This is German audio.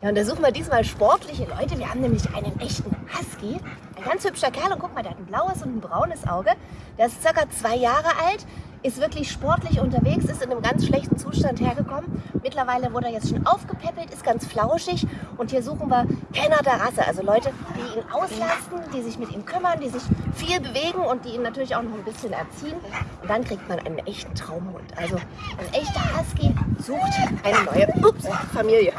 Ja, und da suchen wir diesmal sportliche Leute. Wir haben nämlich einen echten Husky. Ein ganz hübscher Kerl. Und guck mal, der hat ein blaues und ein braunes Auge. Der ist circa zwei Jahre alt, ist wirklich sportlich unterwegs, ist in einem ganz schlechten Zustand hergekommen. Mittlerweile wurde er jetzt schon aufgepäppelt, ist ganz flauschig. Und hier suchen wir Kenner der Rasse. Also Leute, die ihn auslasten, die sich mit ihm kümmern, die sich viel bewegen und die ihn natürlich auch noch ein bisschen erziehen. Und dann kriegt man einen echten Traumhund. Also ein echter Husky sucht eine neue Ups, Familie.